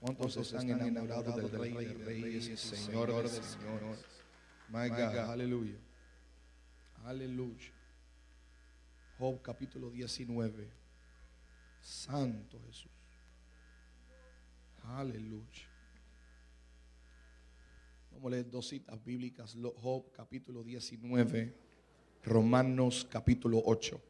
¿Cuántos están enamorados del Rey de Reyes Señor de Señores? My God, aleluya. Aleluya. Job capítulo 19. Santo Jesús. Aleluya. Vamos a leer dos citas bíblicas. Job capítulo 19. Romanos capítulo 8.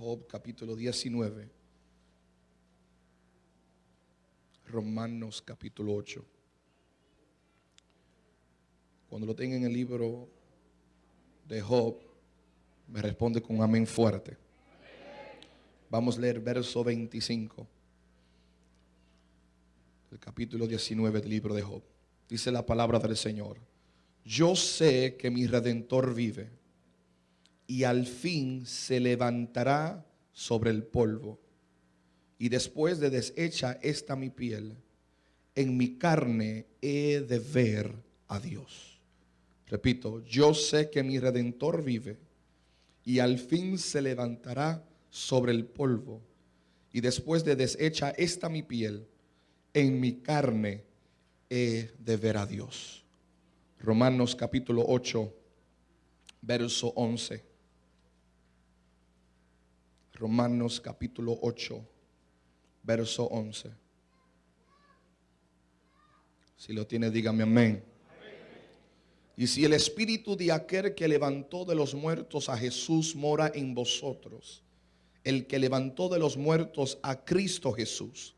Job capítulo 19. Romanos capítulo 8. Cuando lo tenga en el libro de Job, me responde con amén fuerte. Vamos a leer verso 25 el capítulo 19 del libro de Job. Dice la palabra del Señor. Yo sé que mi redentor vive y al fin se levantará sobre el polvo. Y después de deshecha esta mi piel, en mi carne he de ver a Dios. Repito, yo sé que mi redentor vive y al fin se levantará sobre el polvo. Y después de deshecha esta mi piel, en mi carne he de ver a Dios. Romanos capítulo 8, verso 11. Romanos capítulo 8, verso 11. Si lo tiene, dígame amén. Y si el espíritu de aquel que levantó de los muertos a Jesús mora en vosotros, el que levantó de los muertos a Cristo Jesús,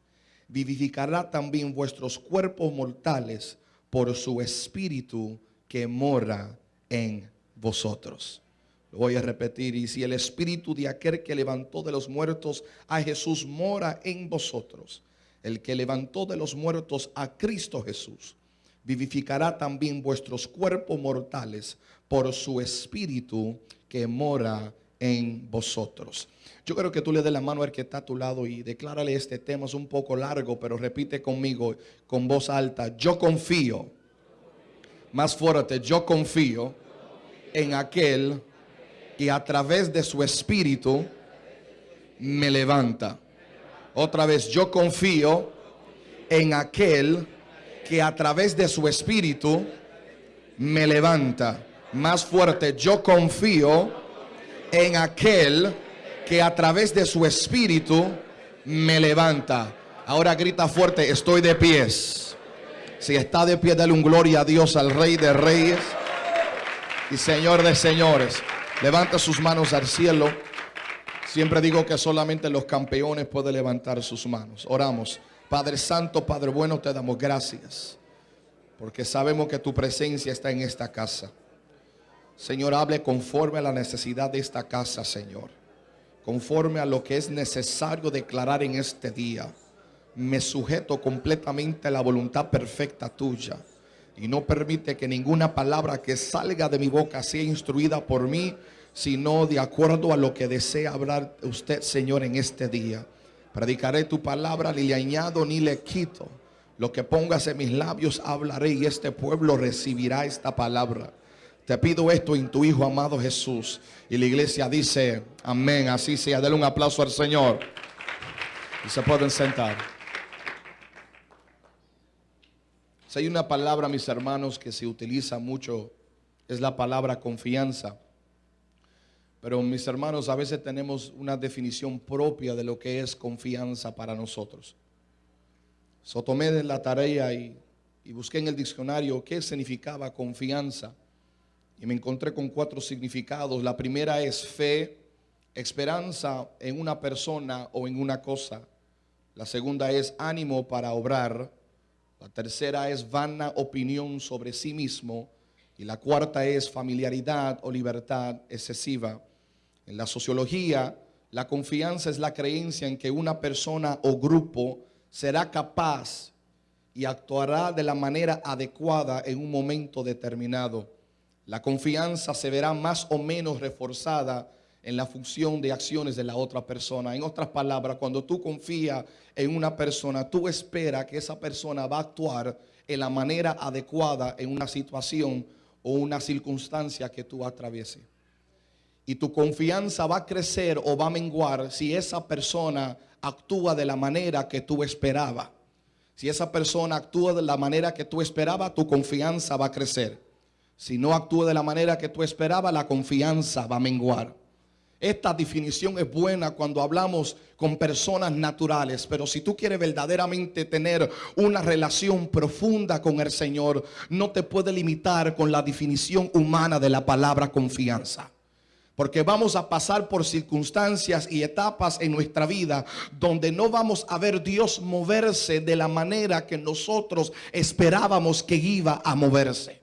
vivificará también vuestros cuerpos mortales por su espíritu que mora en vosotros. Lo voy a repetir. Y si el espíritu de aquel que levantó de los muertos a Jesús mora en vosotros, el que levantó de los muertos a Cristo Jesús, vivificará también vuestros cuerpos mortales por su espíritu que mora en vosotros. Yo creo que tú le des la mano al que está a tu lado y declárale este tema. Es un poco largo, pero repite conmigo con voz alta. Yo confío, más fuerte, yo confío en aquel que a través de su espíritu me levanta. Otra vez, yo confío en aquel que a través de su espíritu me levanta. Más fuerte, yo confío en aquel que a través de su espíritu me levanta. Ahora grita fuerte, estoy de pies. Si está de pie, dale un gloria a Dios, al Rey de Reyes y Señor de Señores. Levanta sus manos al cielo. Siempre digo que solamente los campeones pueden levantar sus manos. Oramos. Padre Santo, Padre bueno, te damos gracias. Porque sabemos que tu presencia está en esta casa. Señor, hable conforme a la necesidad de esta casa, Señor. Conforme a lo que es necesario declarar en este día. Me sujeto completamente a la voluntad perfecta tuya y no permite que ninguna palabra que salga de mi boca sea instruida por mí, sino de acuerdo a lo que desea hablar usted, Señor, en este día. Predicaré tu palabra, ni le añado ni le quito. Lo que pongas en mis labios hablaré y este pueblo recibirá esta palabra. Te pido esto en tu Hijo amado Jesús. Y la iglesia dice, amén, así sea. Dale un aplauso al Señor. Y se pueden sentar. Si hay una palabra, mis hermanos, que se utiliza mucho, es la palabra confianza. Pero mis hermanos, a veces tenemos una definición propia de lo que es confianza para nosotros. So tomé la tarea y, y busqué en el diccionario qué significaba confianza. Y me encontré con cuatro significados. La primera es fe, esperanza en una persona o en una cosa. La segunda es ánimo para obrar. La tercera es vana opinión sobre sí mismo. Y la cuarta es familiaridad o libertad excesiva. En la sociología, la confianza es la creencia en que una persona o grupo será capaz y actuará de la manera adecuada en un momento determinado. La confianza se verá más o menos reforzada en la función de acciones de la otra persona. En otras palabras, cuando tú confías en una persona, tú esperas que esa persona va a actuar en la manera adecuada en una situación o una circunstancia que tú atravieses. Y tu confianza va a crecer o va a menguar si esa persona actúa de la manera que tú esperabas. Si esa persona actúa de la manera que tú esperabas, tu confianza va a crecer. Si no actúa de la manera que tú esperabas, la confianza va a menguar. Esta definición es buena cuando hablamos con personas naturales, pero si tú quieres verdaderamente tener una relación profunda con el Señor, no te puede limitar con la definición humana de la palabra confianza. Porque vamos a pasar por circunstancias y etapas en nuestra vida donde no vamos a ver Dios moverse de la manera que nosotros esperábamos que iba a moverse.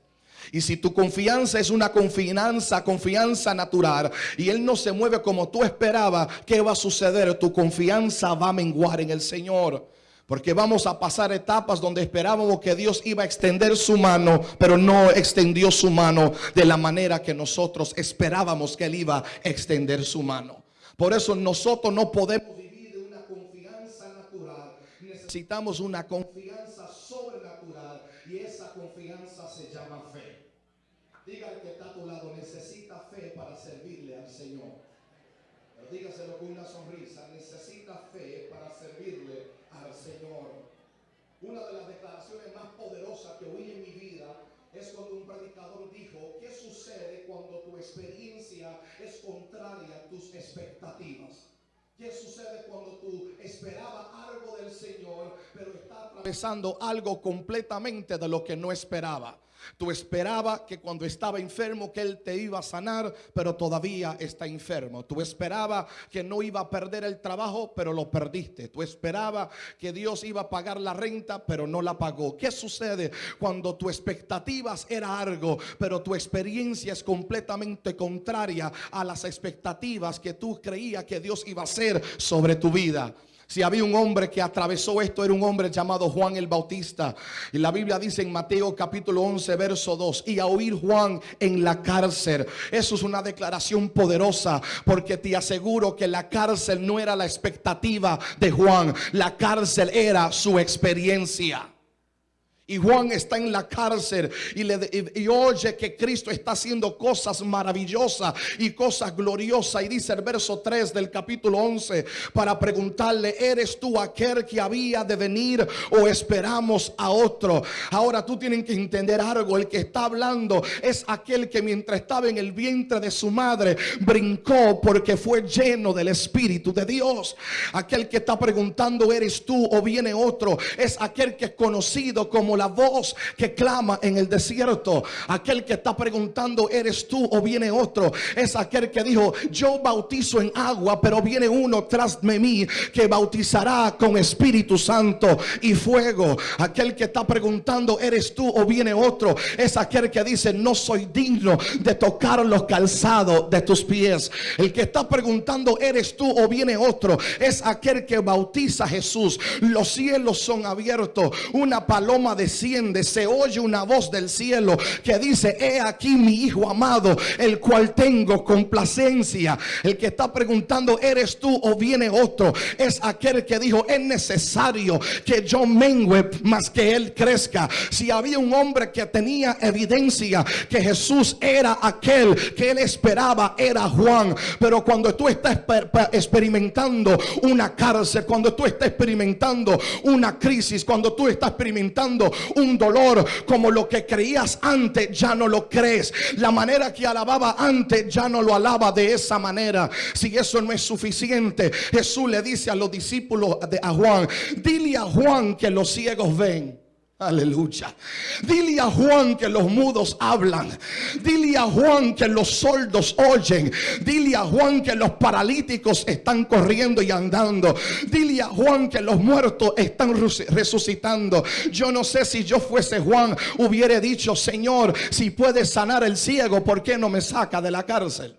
Y si tu confianza es una confianza, confianza natural, y Él no se mueve como tú esperabas, ¿qué va a suceder? Tu confianza va a menguar en el Señor. Porque vamos a pasar etapas donde esperábamos que Dios iba a extender su mano, pero no extendió su mano de la manera que nosotros esperábamos que Él iba a extender su mano. Por eso nosotros no podemos vivir de una confianza natural. Necesitamos una confianza sobrenatural y esa confianza se llama fe. Diga que está a tu lado, necesita fe para servirle al Señor. Pero dígaselo con una sonrisa, necesita fe para servirle al Señor. Una de las declaraciones más poderosas que oí en mi vida es cuando un predicador dijo, ¿qué sucede cuando tu experiencia es contraria a tus expectativas? ¿Qué sucede cuando tú esperabas algo del Señor, pero está atravesando algo completamente de lo que no esperaba? Tú esperabas que cuando estaba enfermo que Él te iba a sanar, pero todavía está enfermo. Tú esperabas que no iba a perder el trabajo, pero lo perdiste. Tú esperabas que Dios iba a pagar la renta, pero no la pagó. ¿Qué sucede cuando tu expectativas era algo, pero tu experiencia es completamente contraria a las expectativas que tú creías que Dios iba a hacer sobre tu vida? Si había un hombre que atravesó esto, era un hombre llamado Juan el Bautista. Y la Biblia dice en Mateo capítulo 11, verso 2, y a oír Juan en la cárcel. Eso es una declaración poderosa, porque te aseguro que la cárcel no era la expectativa de Juan, la cárcel era su experiencia. Y Juan está en la cárcel y, le, y, oye que Cristo está haciendo cosas maravillosas y cosas gloriosas. Y dice el verso 3 del capítulo 11 para preguntarle, ¿eres tú aquel que había de venir o esperamos a otro? Ahora tú tienes que entender algo. El que está hablando es aquel que mientras estaba en el vientre de su madre brincó porque fue lleno del Espíritu de Dios. Aquel que está preguntando, ¿eres tú o viene otro? Es aquel que es conocido como la voz que clama en el desierto. Aquel que está preguntando, ¿eres tú o viene otro? Es aquel que dijo, yo bautizo en agua, pero viene uno tras de mí que bautizará con Espíritu Santo y fuego. Aquel que está preguntando, ¿eres tú o viene otro? Es aquel que dice, no soy digno de tocar los calzados de tus pies. El que está preguntando, ¿eres tú o viene otro? Es aquel que bautiza a Jesús. Los cielos son abiertos. Una paloma de se oye una voz del cielo que dice, he aquí mi hijo amado, el cual tengo complacencia. El que está preguntando, ¿eres tú o viene otro? Es aquel que dijo, es necesario que yo mengue más que él crezca. Si había un hombre que tenía evidencia que Jesús era aquel que él esperaba, era Juan. Pero cuando tú estás experimentando una cárcel, cuando tú estás experimentando una crisis, cuando tú estás experimentando un dolor como lo que creías antes ya no lo crees. La manera que alababa antes ya no lo alaba de esa manera. Si eso no es suficiente, Jesús le dice a los discípulos de a Juan, dile a Juan que los ciegos ven. Aleluya. Dile a Juan que los mudos hablan. Dile a Juan que los sordos oyen. Dile a Juan que los paralíticos están corriendo y andando. Dile a Juan que los muertos están resucitando. Yo no sé si yo fuese Juan, hubiera dicho, Señor, si puedes sanar el ciego, ¿por qué no me saca de la cárcel?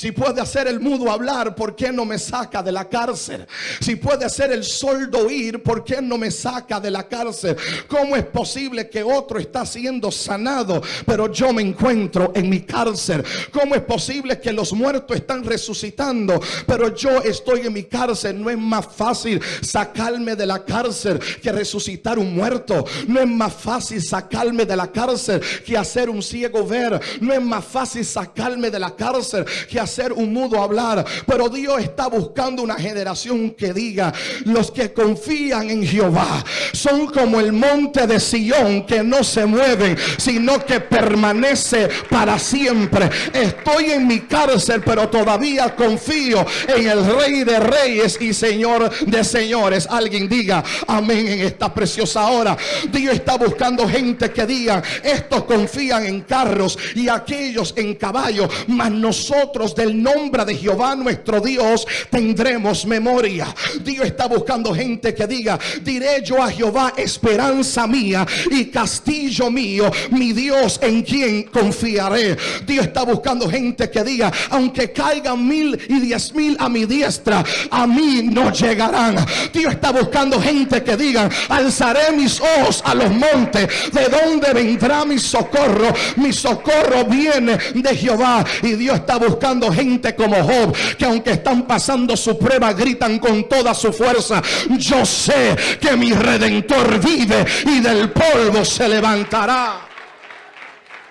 Si puede hacer el mudo hablar, ¿por qué no me saca de la cárcel? Si puede hacer el soldo oír, ¿por qué no me saca de la cárcel? ¿Cómo es posible que otro está siendo sanado, pero yo me encuentro en mi cárcel? ¿Cómo es posible que los muertos están resucitando, pero yo estoy en mi cárcel? No es más fácil sacarme de la cárcel que resucitar un muerto. No es más fácil sacarme de la cárcel que hacer un ciego ver. No es más fácil sacarme de la cárcel que hacer hacer un mudo hablar. Pero Dios está buscando una generación que diga, los que confían en Jehová son como el monte de Sión que no se mueven, sino que permanece para siempre. Estoy en mi cárcel, pero todavía confío en el Rey de Reyes y Señor de Señores. Alguien diga amén en esta preciosa hora. Dios está buscando gente que diga, estos confían en carros y aquellos en caballos, mas nosotros del nombre de Jehová nuestro Dios tendremos memoria. Dios está buscando gente que diga, diré yo a Jehová esperanza mía y castillo mío, mi Dios en quien confiaré. Dios está buscando gente que diga, aunque caigan mil y diez mil a mi diestra, a mí no llegarán. Dios está buscando gente que diga, alzaré mis ojos a los montes, de donde vendrá mi socorro. Mi socorro viene de Jehová y Dios está buscando gente como Job, que aunque están pasando su prueba, gritan con toda su fuerza, yo sé que mi redentor vive y del polvo se levantará.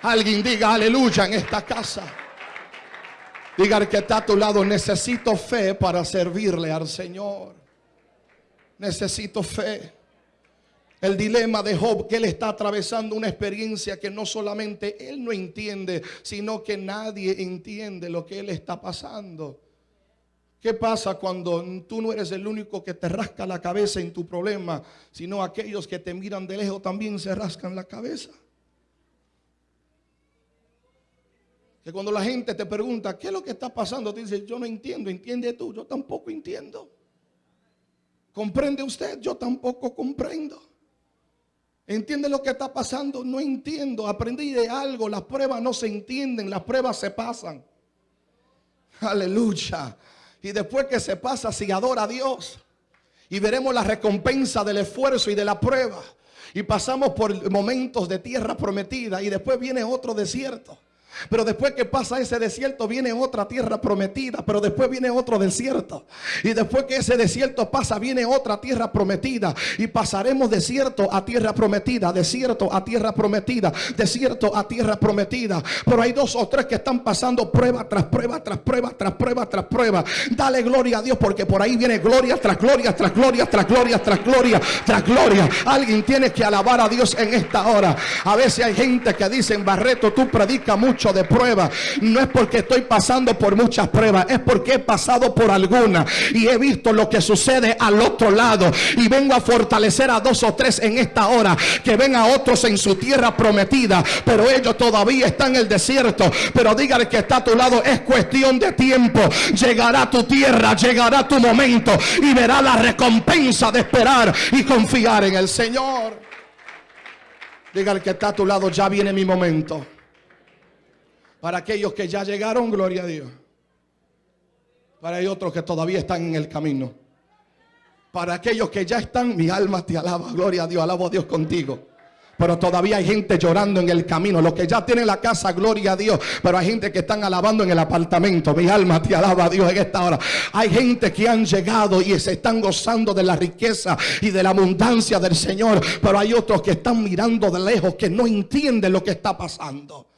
Alguien diga aleluya en esta casa. Diga al que está a tu lado, necesito fe para servirle al Señor. Necesito fe. El dilema de Job, que él está atravesando una experiencia que no solamente él no entiende, sino que nadie entiende lo que él está pasando. ¿Qué pasa cuando tú no eres el único que te rasca la cabeza en tu problema, sino aquellos que te miran de lejos también se rascan la cabeza? Que cuando la gente te pregunta, ¿qué es lo que está pasando? Te dice, yo no entiendo, entiende tú, yo tampoco entiendo. ¿Comprende usted? Yo tampoco comprendo. ¿Entiende lo que está pasando? No entiendo. Aprendí de algo. Las pruebas no se entienden. Las pruebas se pasan. Aleluya. Y después que se pasa, si adora a Dios. Y veremos la recompensa del esfuerzo y de la prueba. Y pasamos por momentos de tierra prometida. Y después viene otro desierto. Pero después que pasa ese desierto viene otra tierra prometida, pero después viene otro desierto. Y después que ese desierto pasa viene otra tierra prometida. Y pasaremos desierto a tierra prometida, desierto a tierra prometida, desierto a tierra prometida. Pero hay dos o tres que están pasando prueba tras prueba, tras prueba, tras prueba, tras prueba. Dale gloria a Dios porque por ahí viene gloria tras gloria, tras gloria, tras gloria, tras gloria, tras gloria. Alguien tiene que alabar a Dios en esta hora. A veces hay gente que dice, Barreto, tú predicas mucho de prueba. No es porque estoy pasando por muchas pruebas, es porque he pasado por alguna y he visto lo que sucede al otro lado. Y vengo a fortalecer a dos o tres en esta hora, que ven a otros en su tierra prometida, pero ellos todavía están en el desierto. Pero dígale que está a tu lado, es cuestión de tiempo. Llegará tu tierra, llegará tu momento y verá la recompensa de esperar y confiar en el Señor. Dígale que está a tu lado, ya viene mi momento. Para aquellos que ya llegaron, gloria a Dios. Para hay otros que todavía están en el camino. Para aquellos que ya están, mi alma te alaba, gloria a Dios, alabo a Dios contigo. Pero todavía hay gente llorando en el camino. Los que ya tienen la casa, gloria a Dios. Pero hay gente que están alabando en el apartamento. Mi alma te alaba a Dios en esta hora. Hay gente que han llegado y se están gozando de la riqueza y de la abundancia del Señor. Pero hay otros que están mirando de lejos, que no entienden lo que está pasando.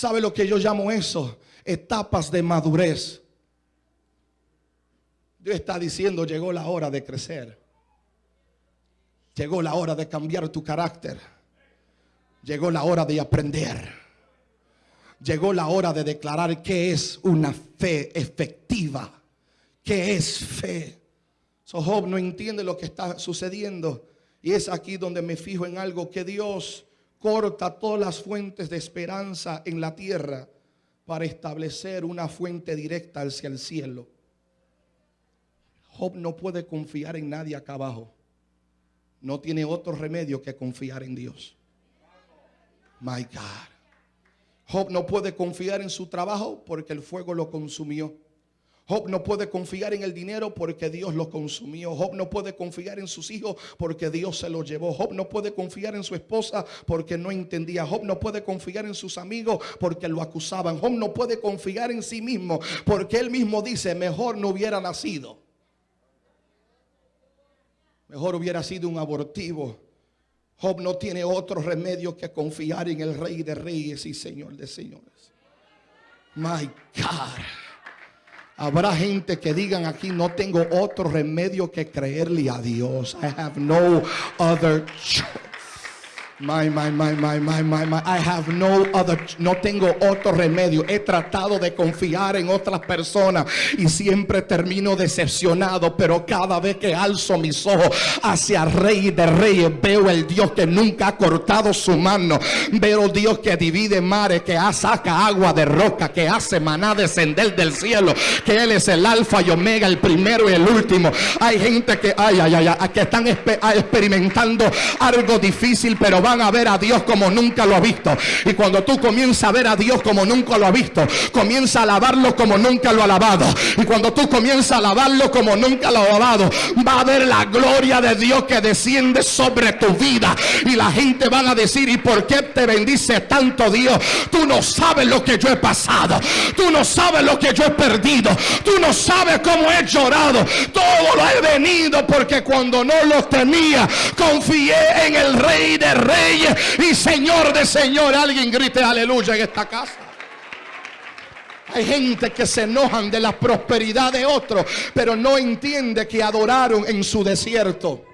¿Sabe lo que yo llamo eso? Etapas de madurez. Dios está diciendo, llegó la hora de crecer. Llegó la hora de cambiar tu carácter. Llegó la hora de aprender. Llegó la hora de declarar que es una fe efectiva. Que es fe. So Job no entiende lo que está sucediendo. Y es aquí donde me fijo en algo que Dios corta todas las fuentes de esperanza en la tierra para establecer una fuente directa hacia el cielo. Job no puede confiar en nadie acá abajo. No tiene otro remedio que confiar en Dios. My God. Job no puede confiar en su trabajo porque el fuego lo consumió. Job no puede confiar en el dinero porque Dios lo consumió. Job no puede confiar en sus hijos porque Dios se lo llevó. Job no puede confiar en su esposa porque no entendía. Job no puede confiar en sus amigos porque lo acusaban. Job no puede confiar en sí mismo porque él mismo dice, mejor no hubiera nacido. Mejor hubiera sido un abortivo. Job no tiene otro remedio que confiar en el Rey de Reyes y Señor de Señores. My God. Habrá gente que digan aquí, no tengo otro remedio que creerle a Dios. I have no other choice. My, my, my, my, my, my, my. I have no other, no tengo otro remedio. He tratado de confiar en otras personas y siempre termino decepcionado. Pero cada vez que alzo mis ojos hacia Rey de Reyes, veo el Dios que nunca ha cortado su mano. Veo Dios que divide mares, que saca agua de roca, que hace maná descender del cielo. Que Él es el alfa y omega, el primero y el último. Hay gente que, ay, ay, ay, que están experimentando algo difícil, pero van a ver a Dios como nunca lo ha visto. Y cuando tú comienzas a ver a Dios como nunca lo ha visto, comienza a alabarlo como nunca lo ha alabado. Y cuando tú comienzas a alabarlo como nunca lo ha alabado, va a ver la gloria de Dios que desciende sobre tu vida. Y la gente van a decir, ¿y por qué te bendice tanto Dios? Tú no sabes lo que yo he pasado. Tú no sabes lo que yo he perdido. Tú no sabes cómo he llorado. Todo lo he venido porque cuando no lo tenía, confié en el Rey de Reyes y Señor de Señor. Alguien grite aleluya en esta casa. Hay gente que se enojan de la prosperidad de otros, pero no entiende que adoraron en su desierto.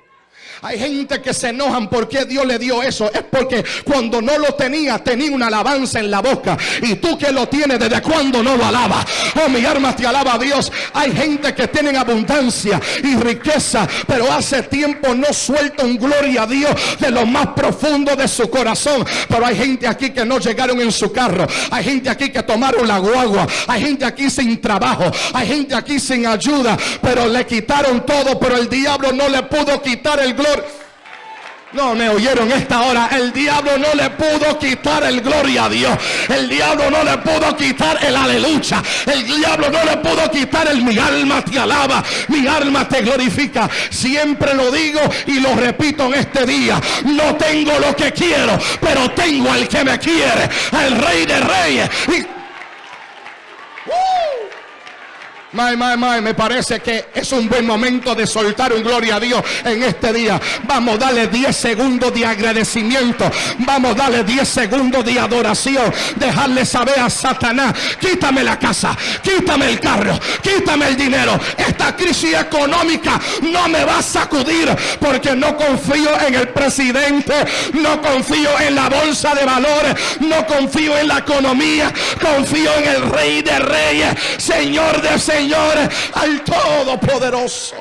Hay gente que se enojan porque Dios le dio eso. Es porque cuando no lo tenía, tenía una alabanza en la boca. Y tú que lo tienes, ¿desde cuando no lo alaba? Oh, mi alma te alaba a Dios. Hay gente que tiene abundancia y riqueza, pero hace tiempo no suelta un gloria a Dios de lo más profundo de su corazón. Pero hay gente aquí que no llegaron en su carro. Hay gente aquí que tomaron la guagua. Hay gente aquí sin trabajo. Hay gente aquí sin ayuda. Pero le quitaron todo. Pero el diablo no le pudo quitar el gloria no me oyeron esta hora. El diablo no le pudo quitar el gloria a Dios. El diablo no le pudo quitar el aleluya. El diablo no le pudo quitar el mi alma te alaba. Mi alma te glorifica. Siempre lo digo y lo repito en este día. No tengo lo que quiero, pero tengo al que me quiere. El rey de reyes. My, my, my, me parece que es un buen momento de soltar un gloria a Dios en este día. Vamos, dale 10 segundos de agradecimiento. Vamos, dale 10 segundos de adoración. Dejarle saber a Satanás, quítame la casa, quítame el carro, quítame el dinero. Esta crisis económica no me va a sacudir porque no confío en el presidente, no confío en la bolsa de valores, no confío en la economía, confío en el rey de reyes, señor de señores Señor, al Todopoderoso.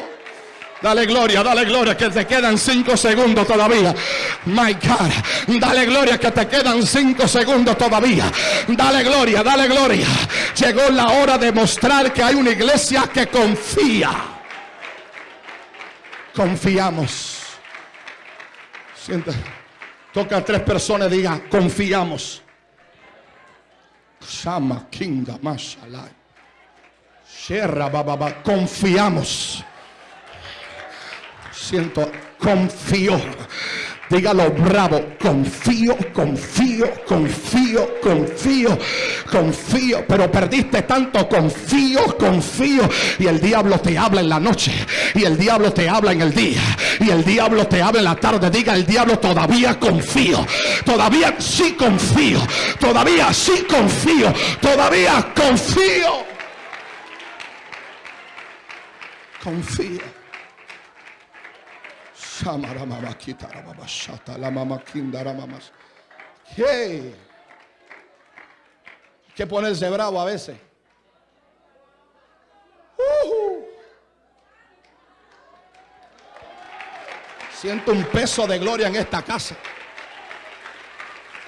Dale gloria, dale gloria, que te quedan cinco segundos todavía. My God, dale gloria, que te quedan cinco segundos todavía. Dale gloria, dale gloria. Llegó la hora de mostrar que hay una iglesia que confía. Confiamos. Sienta. Toca a tres personas y diga, confiamos. Shama Kinga Mashallah. Confiamos. Siento, confío. Dígalo bravo, confío, confío, confío, confío, confío. Pero perdiste tanto, confío, confío. Y el diablo te habla en la noche. Y el diablo te habla en el día. Y el diablo te habla en la tarde. Diga el diablo, todavía confío. Todavía sí confío. Todavía sí confío. Todavía confío. Confía. ¿Qué? que ponerse bravo a veces. Siento un peso de gloria en esta casa.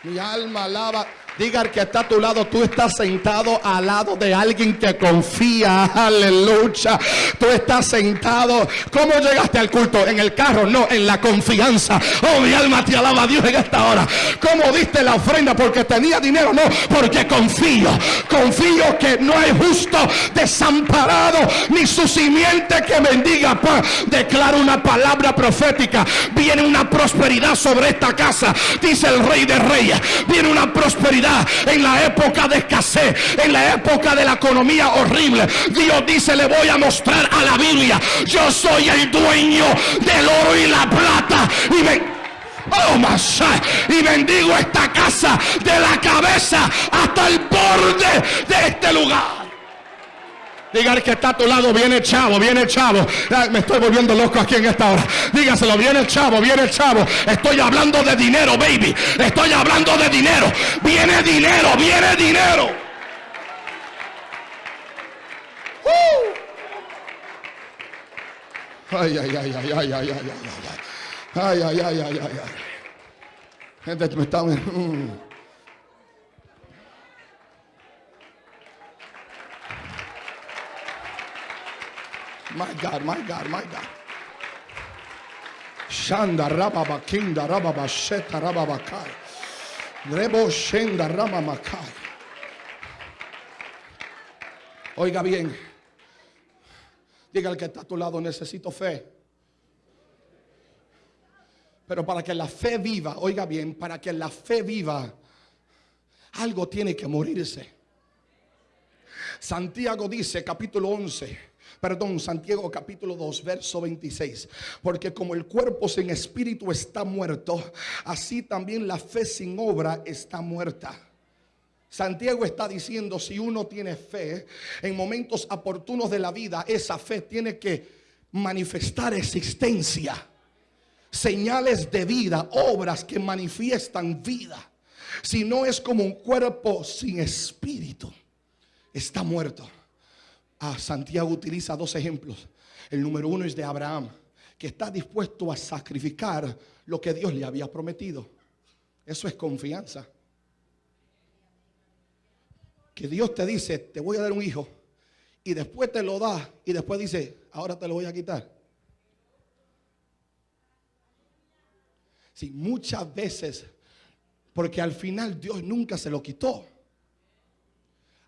Mi alma alaba. Diga al que está a tu lado, tú estás sentado al lado de alguien que confía. Aleluya. Tú estás sentado. ¿Cómo llegaste al culto? En el carro, no, en la confianza. Oh, mi alma te alaba a Dios en esta hora. ¿Cómo diste la ofrenda? Porque tenía dinero, no, porque confío. Confío que no hay justo desamparado ni su simiente que bendiga. Declaro una palabra profética. Viene una prosperidad sobre esta casa. Dice el rey de reyes. Viene una prosperidad en la época de escasez, en la época de la economía horrible. Dios dice, le voy a mostrar a la Biblia, yo soy el dueño del oro y la plata. Y Oh, bendigo esta casa de la cabeza hasta el borde de este lugar. Diga que está a tu lado, viene el chavo, viene el chavo. me estoy volviendo loco aquí en esta hora. Dígaselo, viene el chavo, viene el chavo. Estoy hablando de dinero, baby. Estoy hablando de dinero. Viene dinero, viene dinero. Uh. Ay, ay, ay, ay, ay, ay, ay, ay, ay. Ay, ay, ay, ay, ay, ay. Gente, me está... Mm. My God, my God, my God. Shanda rababa kinda rababa sheta rababa kai. Rebo shenda rama makai. Oiga bien. Diga el que está a tu lado, necesito fe. Pero para que la fe viva, oiga bien, para que la fe viva, algo tiene que morirse. Santiago dice, capítulo 11, Perdón, Santiago capítulo 2, verso 26. Porque como el cuerpo sin espíritu está muerto, así también la fe sin obra está muerta. Santiago está diciendo, si uno tiene fe, en momentos oportunos de la vida, esa fe tiene que manifestar existencia. Señales de vida, obras que manifiestan vida. Si no es como un cuerpo sin espíritu, está muerto. Ah, Santiago utiliza dos ejemplos. El número uno es de Abraham, que está dispuesto a sacrificar lo que Dios le había prometido. Eso es confianza. Que Dios te dice, te voy a dar un hijo, y después te lo da, y después dice, ahora te lo voy a quitar. Sí, muchas veces, porque al final Dios nunca se lo quitó.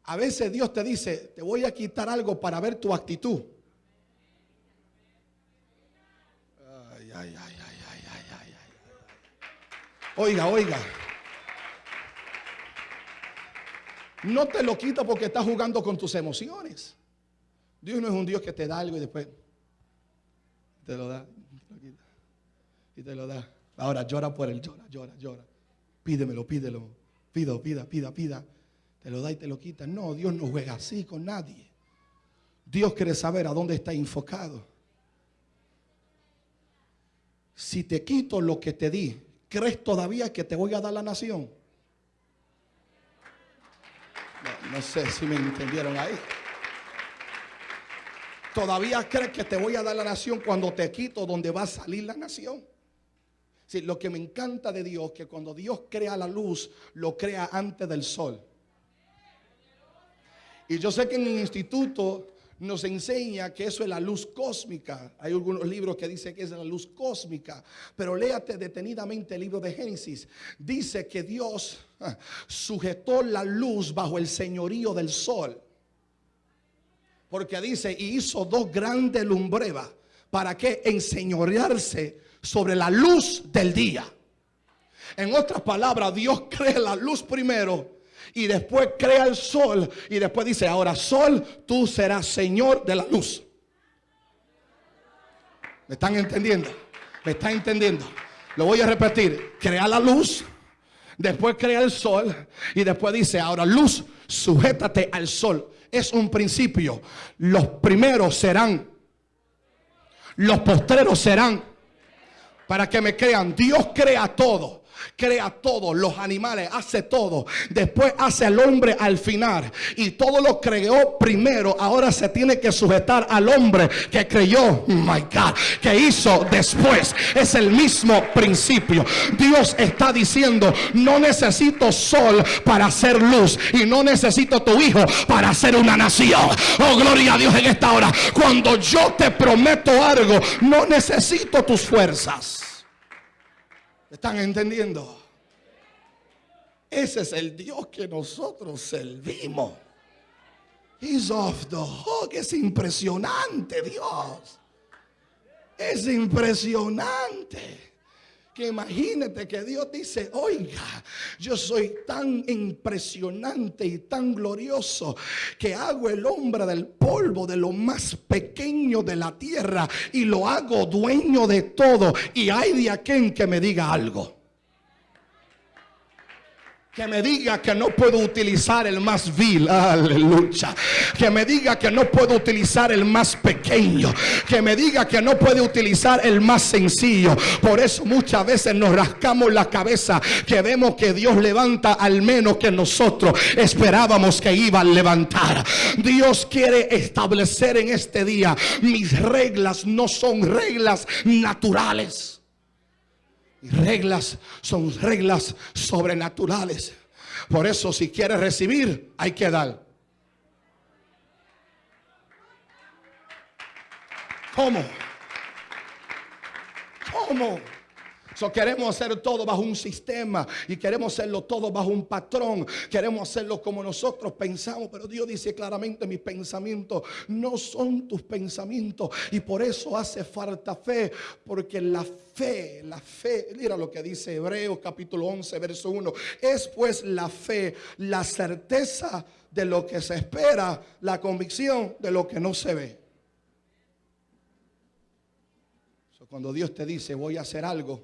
A veces Dios te dice, te voy a quitar algo para ver tu actitud. Ay, ay, ay, Oiga, oiga. No te lo quita porque estás jugando con tus emociones. Dios no es un Dios que te da algo y después te lo da, y te lo da. Ahora llora por él, llora, llora, llora. Pídemelo, pídelo. Pida, pida, pida, pida te lo da y te lo quita. No, Dios no juega así con nadie. Dios quiere saber a dónde está enfocado. Si te quito lo que te di, ¿crees todavía que te voy a dar la nación? No, sé si me entendieron ahí. ¿Todavía crees que te voy a dar la nación cuando te quito donde va a salir la nación? Sí, lo que me encanta de Dios, que cuando Dios crea la luz, lo crea antes del sol. Y yo sé que en el instituto nos enseña que eso es la luz cósmica. Hay algunos libros que dicen que es la luz cósmica, pero léate detenidamente el libro de Génesis. Dice que Dios ah, sujetó la luz bajo el señorío del sol. Porque dice, y hizo dos grandes lumbrevas. ¿Para que Enseñorearse sobre la luz del día. En otras palabras, Dios crea la luz primero y después crea el sol y después dice, ahora sol, tú serás Señor de la luz. ¿Me están entendiendo? ¿Me están entendiendo? Lo voy a repetir. Crea la luz, después crea el sol y después dice, ahora luz, sujétate al sol. Es un principio. Los primeros serán, los postreros serán. Para que me crean, Dios crea todo crea todo, los animales, hace todo. Después hace al hombre al final. Y todo lo creó primero. Ahora se tiene que sujetar al hombre que creyó, my God, que hizo después. Es el mismo principio. Dios está diciendo, no necesito sol para hacer luz. Y no necesito tu hijo para hacer una nación. Oh, gloria a Dios en esta hora. Cuando yo te prometo algo, no necesito tus fuerzas. ¿Están entendiendo? Ese es el Dios que nosotros servimos. He's off the hook. Es impresionante, Dios. Es impresionante. Imagínate que Dios dice, oiga, yo soy tan impresionante y tan glorioso que hago el hombre del polvo de lo más pequeño de la tierra y lo hago dueño de todo. Y hay de aquel que me diga algo que me diga que no puedo utilizar el más vil, aleluya. Que me diga que no puedo utilizar el más pequeño. Que me diga que no puede utilizar el más sencillo. Por eso muchas veces nos rascamos la cabeza que vemos que Dios levanta al menos que nosotros esperábamos que iba a levantar. Dios quiere establecer en este día mis reglas no son reglas naturales. Y reglas son reglas sobrenaturales. Por eso si quieres recibir, hay que dar. ¿Cómo? ¿Cómo? Queremos hacer todo bajo un sistema y queremos hacerlo todo bajo un patrón. Queremos hacerlo como nosotros pensamos, pero Dios dice claramente, mis pensamientos no son tus pensamientos y por eso hace falta fe, porque la fe, la fe, mira lo que dice Hebreos capítulo 11, verso 1, es pues la fe, la certeza de lo que se espera, la convicción de lo que no se ve. Cuando Dios te dice voy a hacer algo,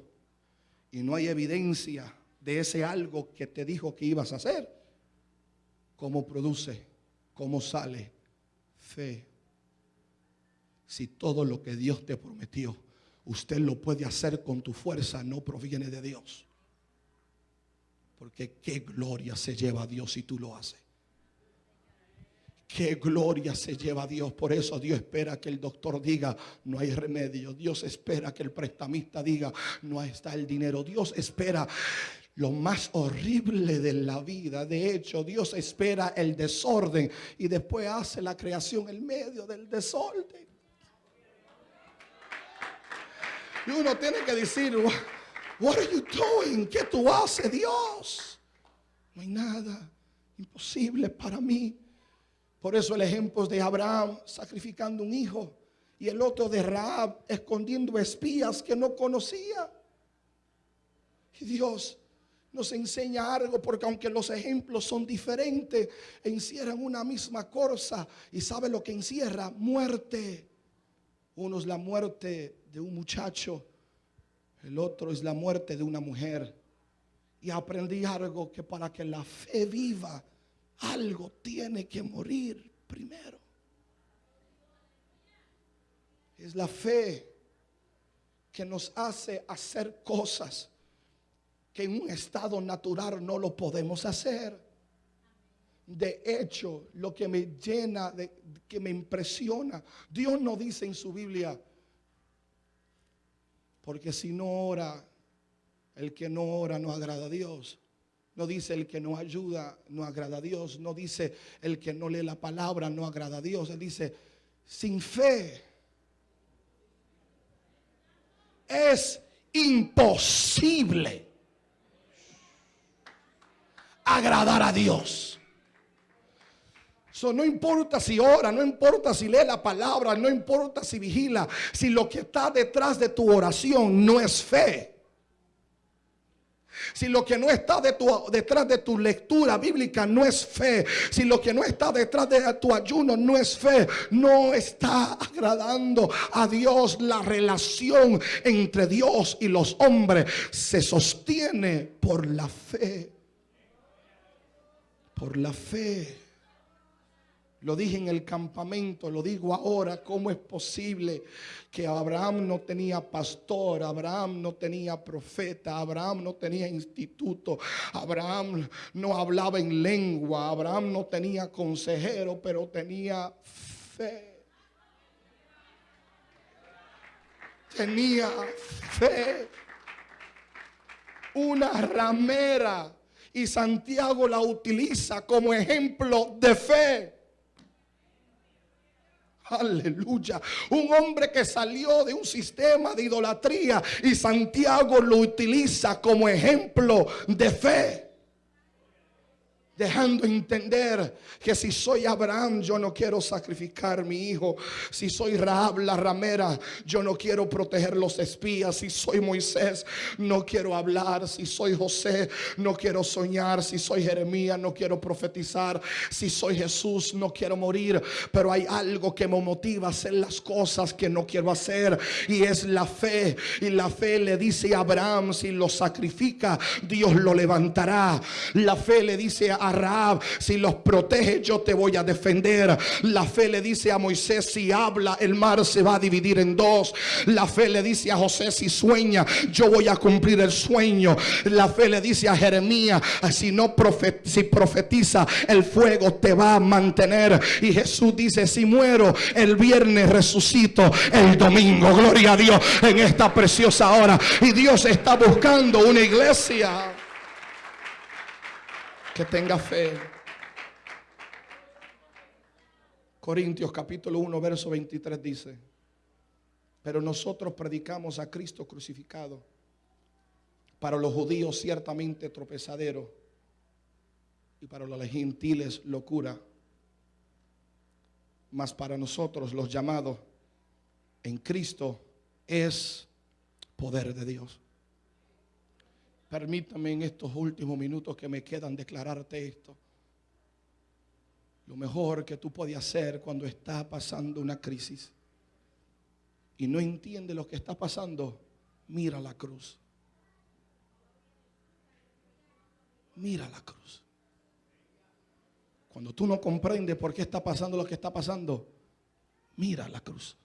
y no hay evidencia de ese algo que te dijo que ibas a hacer, ¿cómo produce? ¿Cómo sale? Fe. Si todo lo que Dios te prometió, usted lo puede hacer con tu fuerza, no proviene de Dios. Porque qué gloria se lleva a Dios si tú lo haces. Qué gloria se lleva Dios. Por eso Dios espera que el doctor diga, no hay remedio. Dios espera que el prestamista diga, no está el dinero. Dios espera lo más horrible de la vida. De hecho, Dios espera el desorden y después hace la creación en medio del desorden. Y uno tiene que decir, what are you doing? ¿Qué tú haces, Dios? No hay nada imposible para mí. Por eso el ejemplo de Abraham sacrificando un hijo y el otro de Raab escondiendo espías que no conocía. Y Dios nos enseña algo porque aunque los ejemplos son diferentes, encierran una misma cosa. ¿Y sabe lo que encierra? Muerte. Uno es la muerte de un muchacho, el otro es la muerte de una mujer. Y aprendí algo que para que la fe viva, algo tiene que morir primero. Es la fe que nos hace hacer cosas que en un estado natural no lo podemos hacer. De hecho, lo que me llena, de, que me impresiona, Dios no dice en su Biblia, porque si no ora, el que no ora no agrada a Dios. No dice el que no ayuda, no agrada a Dios. No dice el que no lee la palabra, no agrada a Dios. Él dice, sin fe es imposible agradar a Dios. So, no importa si ora, no importa si lee la palabra, no importa si vigila, si lo que está detrás de tu oración no es fe si lo que no está detrás de tu lectura bíblica no es fe, si lo que no está detrás de tu ayuno no es fe, no está agradando a Dios. La relación entre Dios y los hombres se sostiene por la fe. Por la fe. Lo dije en el campamento, lo digo ahora, ¿cómo es posible que Abraham no tenía pastor, Abraham no tenía profeta, Abraham no tenía instituto, Abraham no hablaba en lengua, Abraham no tenía consejero, pero tenía fe? Tenía fe. Una ramera. Y Santiago la utiliza como ejemplo de fe. Aleluya. Un hombre que salió de un sistema de idolatría y Santiago lo utiliza como ejemplo de fe dejando entender que si soy Abraham, yo no quiero sacrificar mi hijo. Si soy Rahab la ramera, yo no quiero proteger los espías. Si soy Moisés, no quiero hablar. Si soy José, no quiero soñar. Si soy Jeremías, no quiero profetizar. Si soy Jesús, no quiero morir. Pero hay algo que me motiva a hacer las cosas que no quiero hacer y es la fe. Y la fe le dice a Abraham, si lo sacrifica, Dios lo levantará. La fe le dice a si los protege yo te voy a defender. La fe le dice a Moisés, si habla el mar se va a dividir en dos. La fe le dice a José, si sueña yo voy a cumplir el sueño. La fe le dice a Jeremías, si no si profetiza el fuego te va a mantener. Y Jesús dice, si muero el viernes resucito el domingo. Gloria a Dios en esta preciosa hora. Y Dios está buscando una iglesia que tenga fe. Corintios capítulo 1, verso 23 dice, pero nosotros predicamos a Cristo crucificado, para los judíos ciertamente tropezadero y para los gentiles locura, mas para nosotros los llamados en Cristo es poder de Dios. Permítame en estos últimos minutos que me quedan declararte esto. Lo mejor que tú puedes hacer cuando está pasando una crisis y no entiende lo que está pasando, mira la cruz. Mira la cruz. Cuando tú no comprendes por qué está pasando lo que está pasando, mira la cruz.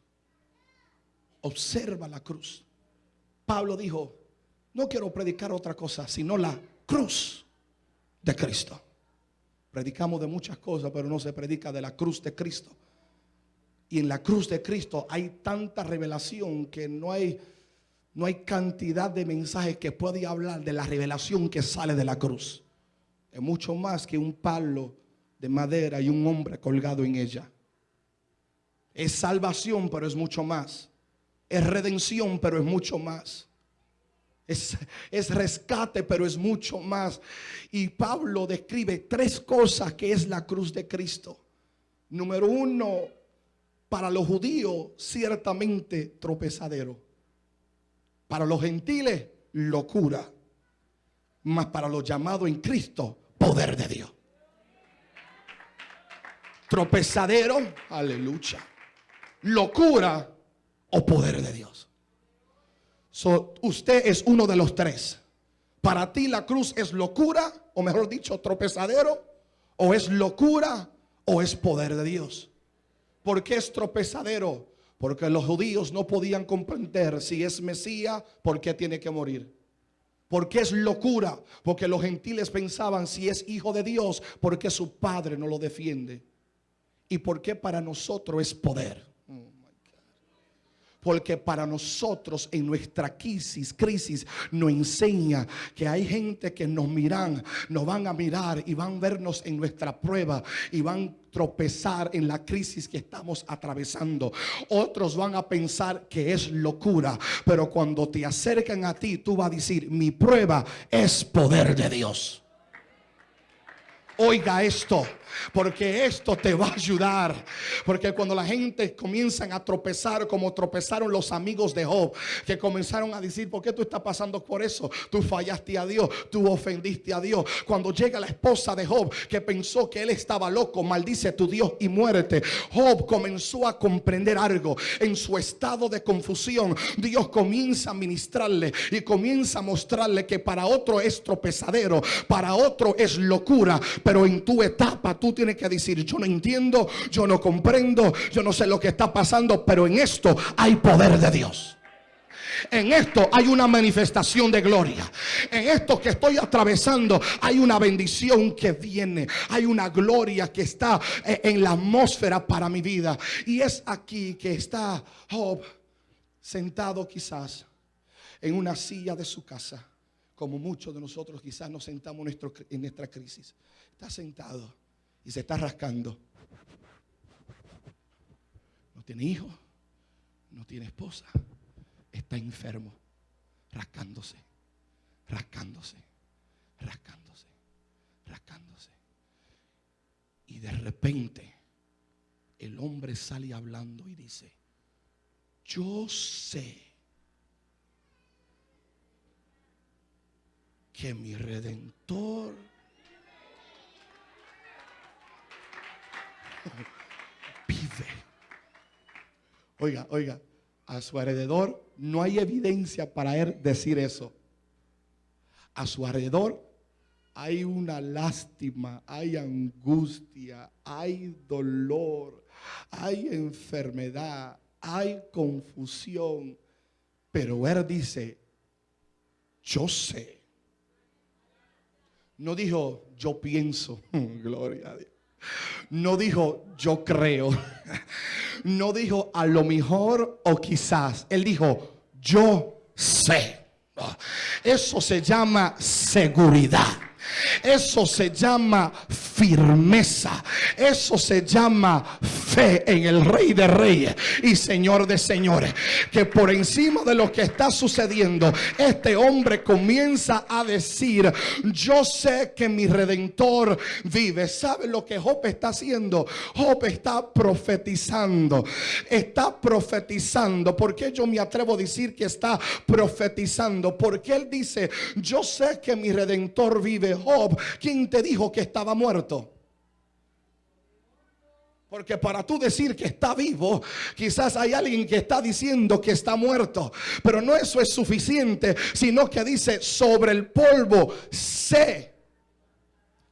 Observa la cruz. Pablo dijo, no quiero predicar otra cosa, sino la cruz de Cristo. Predicamos de muchas cosas, pero no se predica de la cruz de Cristo. Y en la cruz de Cristo hay tanta revelación que no hay, no hay cantidad de mensajes que puede hablar de la revelación que sale de la cruz. Es mucho más que un palo de madera y un hombre colgado en ella. Es salvación, pero es mucho más. Es redención, pero es mucho más. Es, rescate, pero es mucho más. Y Pablo describe tres cosas que es la cruz de Cristo. Número uno, para los judíos ciertamente tropezadero. Para los gentiles, locura. Mas para los llamados en Cristo, poder de Dios. Tropezadero, aleluya. Locura o poder de Dios usted es uno de los tres. Para ti la cruz es locura, o mejor dicho, tropezadero, o es locura, o es poder de Dios. ¿Por qué es tropezadero? Porque los judíos no podían comprender si es Mesías, ¿por qué tiene que morir? Porque es locura, porque los gentiles pensaban si es hijo de Dios, porque su padre no lo defiende. Y porque para nosotros es poder. Porque para nosotros en nuestra crisis, crisis nos enseña que hay gente que nos miran, nos van a mirar y van a vernos en nuestra prueba y van tropezar en la crisis que estamos atravesando. Otros van a pensar que es locura, pero cuando te acercan a ti, tú vas a decir, mi prueba es poder de Dios. Oiga esto. Porque esto te va a ayudar. Porque cuando la gente comienzan a tropezar como tropezaron los amigos de Job, que comenzaron a decir, ¿por qué tú estás pasando por eso? Tú fallaste a Dios, tú ofendiste a Dios. Cuando llega la esposa de Job, que pensó que él estaba loco, maldice tu Dios y muérete. Job comenzó a comprender algo. En su estado de confusión, Dios comienza a ministrarle y comienza a mostrarle que para otro es tropezadero, para otro es locura en tu etapa tú tienes que decir, yo no entiendo, yo no comprendo, yo no sé lo que está pasando, pero en esto hay poder de Dios. En esto hay una manifestación de gloria. En esto que estoy atravesando hay una bendición que viene. Hay una gloria que está eh, en la atmósfera para mi vida. Y es aquí que está Job sentado quizás en una silla de su casa. Como muchos de nosotros quizás nos sentamos en nuestra crisis. Está sentado y se está rascando. No tiene hijo, no tiene esposa está enfermo, rascándose, rascándose, rascándose, rascándose. Y de repente el hombre sale hablando y dice, yo sé que mi redentor vive. Oiga, oiga, a su alrededor no hay evidencia para él decir eso. A su alrededor hay una lástima, hay angustia, hay dolor, hay enfermedad, hay confusión. Pero él dice, yo sé. No dijo, yo pienso, gloria a Dios. No dijo, yo creo. no dijo a lo mejor o quizás. Él dijo, yo sé. Eso se llama seguridad. Eso se llama firmeza. Eso se llama fe en el Rey de Reyes y Señor de Señores. Que por encima de lo que está sucediendo, este hombre comienza a decir, yo sé que mi redentor vive. ¿Sabe lo que Job está haciendo? Job está profetizando. Está profetizando. ¿Por qué yo me atrevo a decir que está profetizando? Porque él dice, yo sé que mi redentor vive. Job, ¿quién te dijo que estaba muerto? Porque para tú decir que está vivo, quizás hay alguien que está diciendo que está muerto. Pero no eso es suficiente, sino que dice sobre el polvo, se,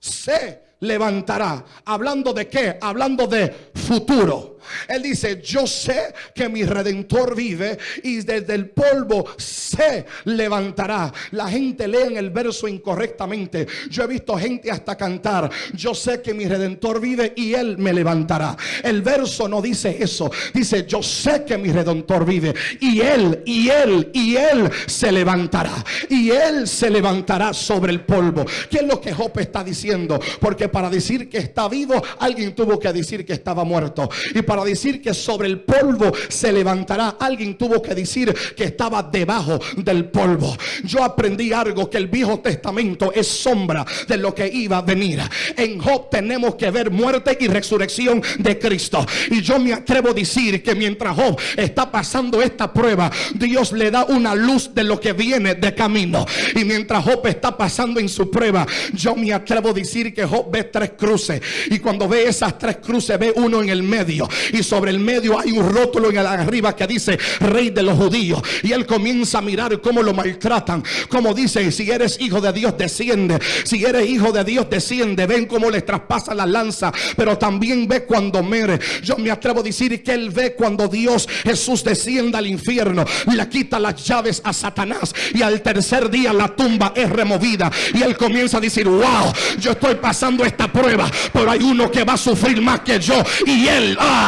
se levantará. Hablando de qué? Hablando de futuro. Él dice, yo sé que mi redentor vive y desde el polvo se levantará. La gente lee en el verso incorrectamente. Yo he visto gente hasta cantar, yo sé que mi redentor vive y él me levantará. El verso no dice eso. Dice, yo sé que mi redentor vive y él, y él, y él se levantará. Y él se levantará sobre el polvo. ¿Qué es lo que Job está diciendo? Porque para decir que está vivo, alguien tuvo que decir que estaba muerto. Para decir que sobre el polvo se levantará, alguien tuvo que decir que estaba debajo del polvo. Yo aprendí algo que el Viejo Testamento es sombra de lo que iba a venir. En Job tenemos que ver muerte y resurrección de Cristo. Y yo me atrevo a decir que mientras Job está pasando esta prueba, Dios le da una luz de lo que viene de camino. Y mientras Job está pasando en su prueba, yo me atrevo a decir que Job ve tres cruces. Y cuando ve esas tres cruces, ve uno en el medio y sobre el medio hay un rótulo en arriba que dice Rey de los judíos. Y él comienza a mirar cómo lo maltratan. Como dice, si eres hijo de Dios, desciende. Si eres hijo de Dios, desciende. Ven cómo le traspasa la lanza. Pero también ve cuando mere. Yo me atrevo a decir que él ve cuando Dios Jesús descienda al infierno. Le quita las llaves a Satanás. Y al tercer día la tumba es removida. Y él comienza a decir, wow, yo estoy pasando esta prueba. Pero hay uno que va a sufrir más que yo. Y él, ah,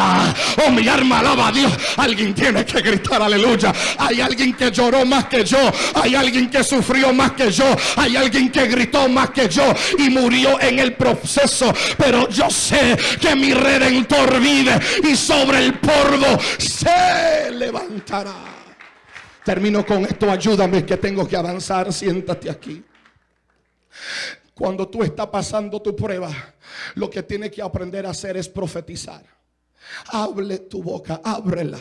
Oh, mi alma alaba a Dios. Alguien tiene que gritar aleluya. Hay alguien que lloró más que yo. Hay alguien que sufrió más que yo. Hay alguien que gritó más que yo y murió en el proceso. Pero yo sé que mi redentor vive y sobre el polvo se levantará. Termino con esto. Ayúdame que tengo que avanzar. Siéntate aquí. Cuando tú estás pasando tu prueba, lo que tienes que aprender a hacer es profetizar. Hable tu boca, ábrela.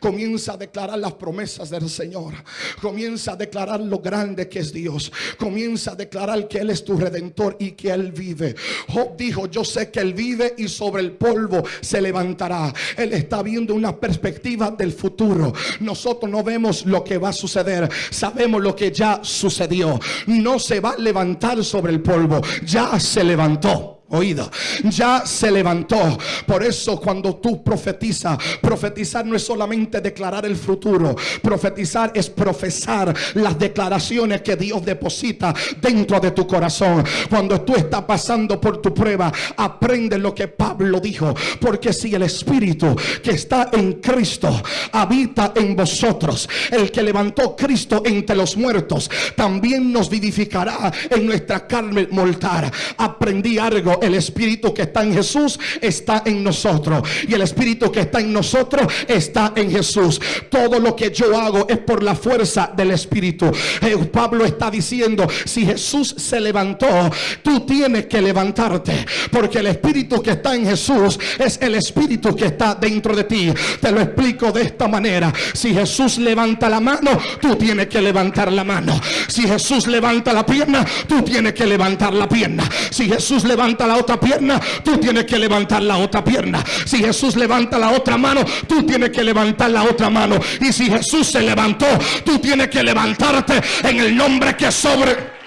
Comienza a declarar las promesas del Señor. Comienza a declarar lo grande que es Dios. Comienza a declarar que Él es tu redentor y que Él vive. Job dijo, yo sé que Él vive y sobre el polvo se levantará. Él está viendo una perspectiva del futuro. Nosotros no vemos lo que va a suceder. Sabemos lo que ya sucedió. No se va a levantar sobre el polvo. Ya se levantó. Oído, ya se levantó. Por eso cuando tú profetizas, profetizar no es solamente declarar el futuro, profetizar es profesar las declaraciones que Dios deposita dentro de tu corazón. Cuando tú estás pasando por tu prueba, aprende lo que Pablo dijo, porque si el Espíritu que está en Cristo habita en vosotros, el que levantó Cristo entre los muertos, también nos vivificará en nuestra carne mortal. Aprendí algo el Espíritu que está en Jesús está en nosotros. Y el Espíritu que está en nosotros está en Jesús. Todo lo que yo hago es por la fuerza del Espíritu. Eh, Pablo está diciendo, si Jesús se levantó, tú tienes que levantarte. Porque el Espíritu que está en Jesús es el Espíritu que está dentro de ti. Te lo explico de esta manera. Si Jesús levanta la mano, tú tienes que levantar la mano. Si Jesús levanta la pierna, tú tienes que levantar la pierna. Si Jesús levanta la otra pierna, tú tienes que levantar la otra pierna. Si Jesús levanta la otra mano, tú tienes que levantar la otra mano. Y si Jesús se levantó, tú tienes que levantarte en el nombre que sobre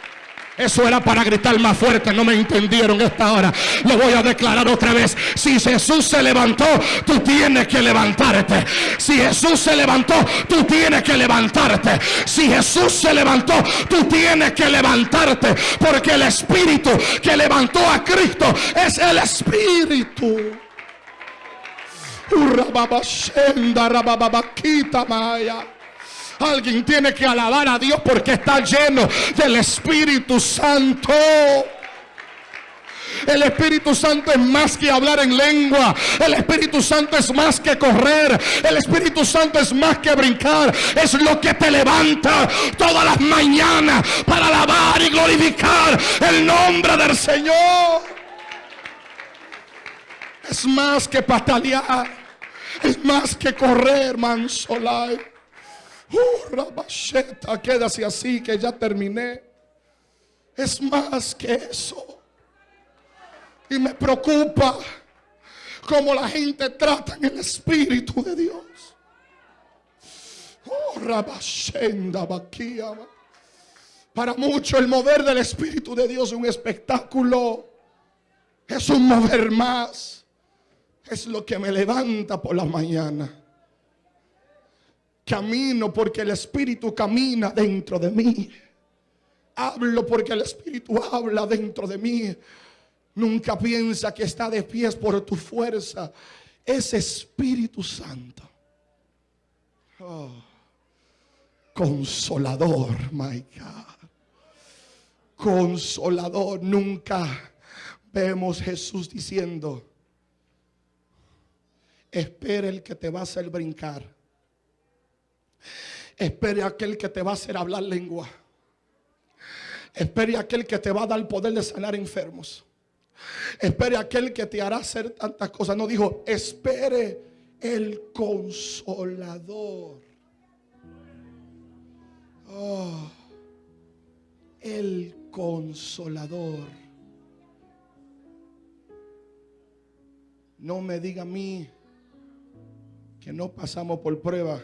eso era para gritar más fuerte, no me entendieron esta hora. Lo voy a declarar otra vez. Si Jesús se levantó, tú tienes que levantarte. Si Jesús se levantó, tú tienes que levantarte. Si Jesús se levantó, tú tienes que levantarte. Porque el Espíritu que levantó a Cristo es el Espíritu. Maya. Alguien tiene que alabar a Dios porque está lleno del Espíritu Santo. El Espíritu Santo es más que hablar en lengua. El Espíritu Santo es más que correr. El Espíritu Santo es más que brincar. Es lo que te levanta todas las mañanas para alabar y glorificar el nombre del Señor. Es más que patalear. Es más que correr, mansolai. Uh, Rabacheta, quédase así que ya terminé. Es más que eso. Y me preocupa cómo la gente trata en el Espíritu de Dios. Oh, Rabashenda, Para muchos el mover del Espíritu de Dios es un espectáculo. Es un mover más. Es lo que me levanta por la mañana. Camino porque el Espíritu camina dentro de mí. Hablo porque el Espíritu habla dentro de mí. Nunca piensa que está de pies por tu fuerza. Es Espíritu Santo. Oh, consolador, my God. Consolador. Nunca vemos Jesús diciendo, espera el que te va a hacer brincar. Espere aquel que te va a hacer hablar lengua. Espere aquel que te va a dar el poder de sanar enfermos. Espere aquel que te hará hacer tantas cosas. No dijo, espere el consolador. Oh, el consolador. No me diga a mí que no pasamos por prueba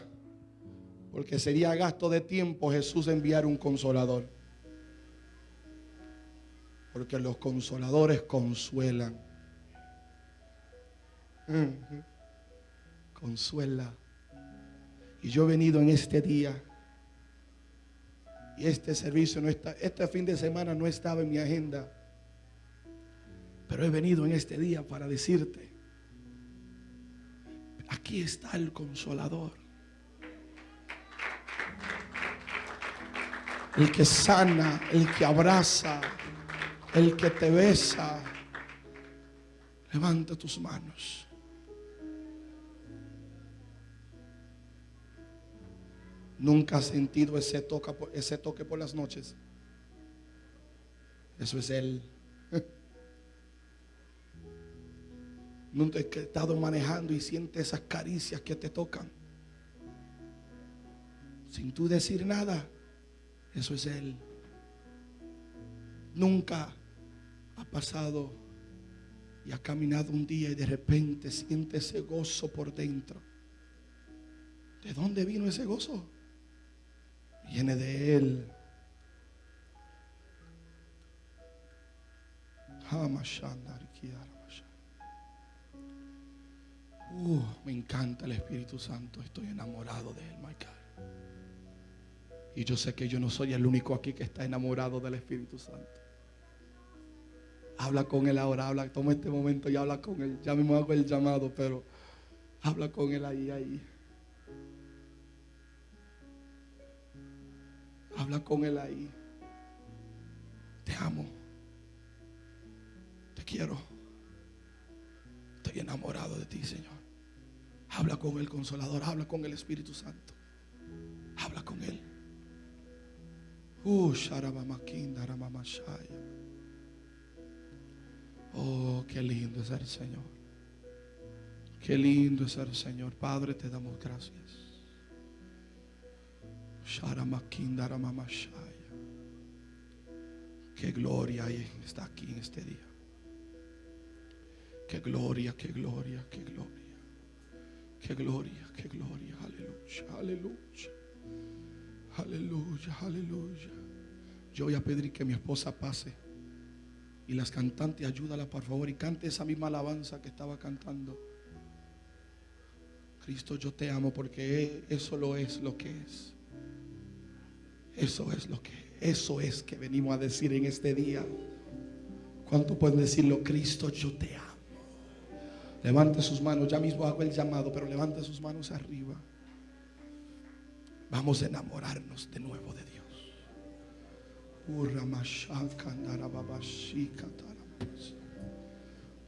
porque sería gasto de tiempo Jesús enviar un consolador. Porque los consoladores consuelan. Consuela. Y yo he venido en este día. Y este servicio no está, este fin de semana no estaba en mi agenda. Pero he venido en este día para decirte, aquí está el consolador. El que sana, el que abraza, el que te besa. Levanta tus manos. Nunca has sentido ese toque, ese toque por las noches. Eso es Él. Nunca he estado manejando y sientes esas caricias que te tocan. Sin tú decir nada. Eso es Él. Nunca ha pasado y ha caminado un día y de repente siente ese gozo por dentro. ¿De dónde vino ese gozo? Viene de Él. Uh, me encanta el Espíritu Santo. Estoy enamorado de él, my God. Y yo sé que yo no soy el único aquí que está enamorado del Espíritu Santo. Habla con él ahora, habla, toma este momento y habla con él. Ya mismo hago el llamado, pero habla con él ahí, ahí. Habla con él ahí. Te amo. Te quiero. Estoy enamorado de ti, Señor. Habla con el consolador, habla con el Espíritu Santo. Habla con él. Uh, Oh, qué lindo es el Señor. Qué lindo es el Señor. Padre, te damos gracias. Qué gloria está aquí en este día. Qué gloria, qué gloria, qué gloria. Qué gloria, qué gloria. Aleluya, aleluya. Aleluya, aleluya. Yo voy a pedir que mi esposa pase. Y las cantantes, ayúdala por favor y cante esa misma alabanza que estaba cantando. Cristo, yo te amo porque eso lo es lo que es. Eso es lo que, eso es que venimos a decir en este día. ¿Cuánto pueden decirlo? Cristo, yo te amo. Levante sus manos, ya mismo hago el llamado, pero levante sus manos arriba. Vamos a enamorarnos de nuevo de Dios.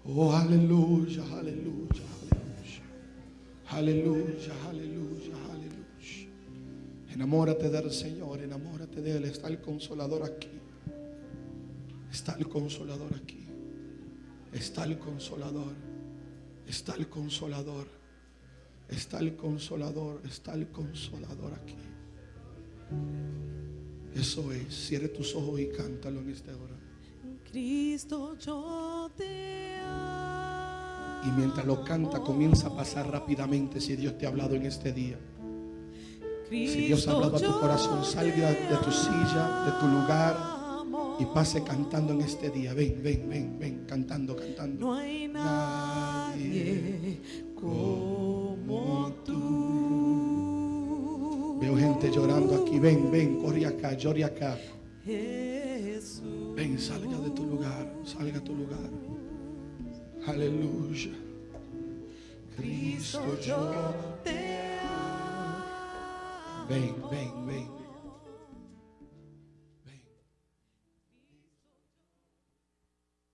Oh, aleluya, aleluya, aleluya. Aleluya, aleluya, aleluya. Enamórate del Señor, enamórate de Él. Está el consolador aquí. Está el consolador aquí. Está el consolador. Está el consolador. Está el consolador. Está el consolador aquí. Eso es. Cierre tus ojos y cántalo en esta hora. Cristo, yo te amo. Y mientras lo canta, comienza a pasar rápidamente si Dios te ha hablado en este día. Si Dios ha hablado a tu corazón, salga de tu silla, de tu lugar y pase cantando en este día. Ven, ven, ven, ven, cantando, cantando. No hay nadie como tú. Veo gente llorando aquí. Ven, ven, corre acá, llore acá. Ven, salga de tu lugar, salga a tu lugar. Aleluya. Cristo, yo te amo. Ven, ven, ven.